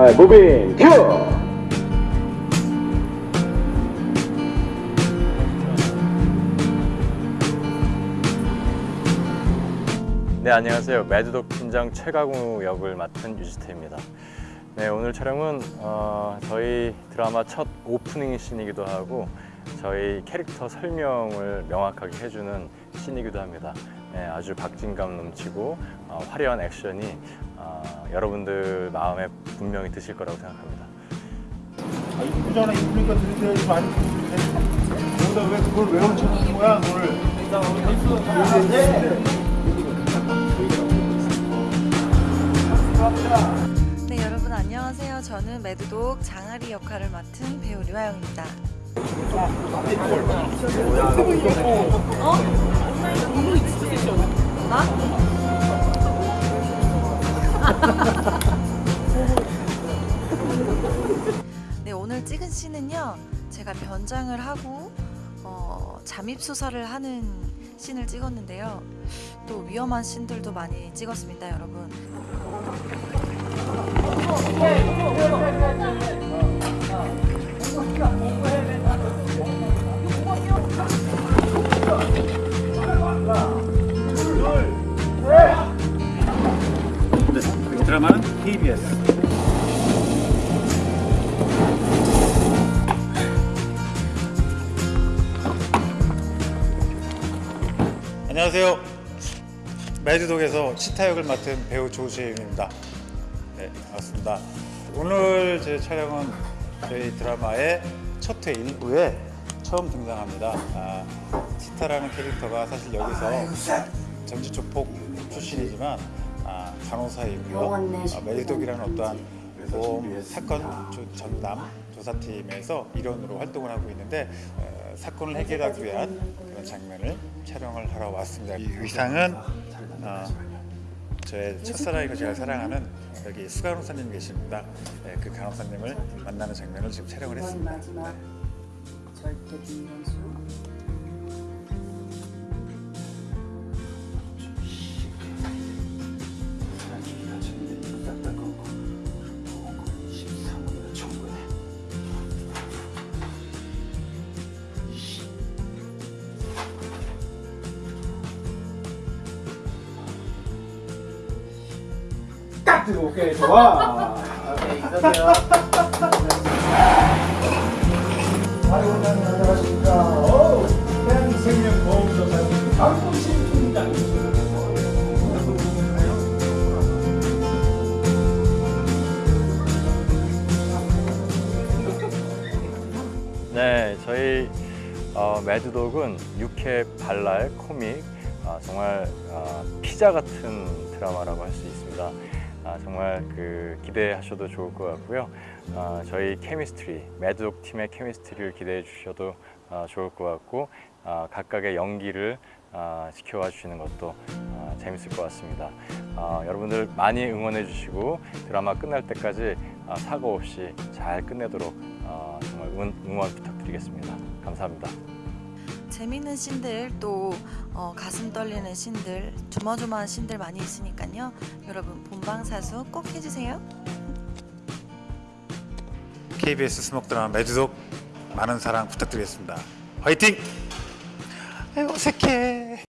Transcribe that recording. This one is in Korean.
아, moving cue! 네 안녕하세요. 매드독 팀장 최강우 역을 맡은 유지태입니다. 네 오늘 촬영은 어, 저희 드라마 첫 오프닝 씬이기도 하고 저희 캐릭터 설명을 명확하게 해주는 씬이기도 합니다. 네, 아주 박진감 넘치고 어, 화려한 액션이 어, 여러분들 마음에 분명히 드실 거라고 생각합니다 아, 이쁘잖아 이쁘니까 들이대야지 많이 여기다 왜 그걸 왜 훔쳐놓는 거야 그걸 네 여러분 안녕하세요. 저는 매드독 장아리 역할을 맡은 배우 류아영입니다. 어? 네 찍은 씬은요 제가 변장을 하고 어, 잠입 수사를 하는 씬을 찍었는데요. 또 위험한 씬들도 많이 찍었습니다 여러분. 드라마는 KBS 안녕하세요. 매드독에서 치타 역을 맡은 배우 조시입니다. 네 반갑습니다. 오늘 제 촬영은 저희 드라마의 첫회 1부에 처음 등장합니다. 아, 치타라는 캐릭터가 사실 여기서 전지조폭 출신이지만 아, 간호사이고요. 아, 메리독이라는 어떠한 보험 사건 조- 전담 조사팀에서 일원으로 활동을 하고 있는데 어, 사건을 해결하기 위한 그런 장면을 촬영을 하러 왔습니다. 이 의상은 어, 저의 첫사랑이고 제가 사랑하는 여기 수 간호사님 계십니다. 네, 그 간호사님을 만나는 장면을 지금 촬영을 했습니다. 마 딱 들고 오케이 좋아. 오케이. 아이고 안녕하십니까. 대한생명보험조사님 팀장. 네, 저희 어, 매드독은 육회 발랄 코믹 아, 정말 아, 피자 같은 드라마라고 할 수 있습니다. 아, 정말 그 기대하셔도 좋을 것 같고요. 아, 저희 케미스트리 매드독 팀의 케미스트리를 기대해 주셔도 아, 좋을 것 같고 아, 각각의 연기를 아, 지켜봐 주시는 것도 아, 재밌을 것 같습니다. 아, 여러분들 많이 응원해 주시고 드라마 끝날 때까지 아, 사고 없이 잘 끝내도록 아, 정말 응, 응원 부탁드리겠습니다. 감사합니다. 재밌는 씬들 또 어, 가슴 떨리는 씬들 조마조마한 씬들 많이 있으니까요 여러분 본방사수 꼭 해주세요 KBS 스목 드라마 매드독 많은 사랑 부탁드리겠습니다. 화이팅! 아이고 어색해.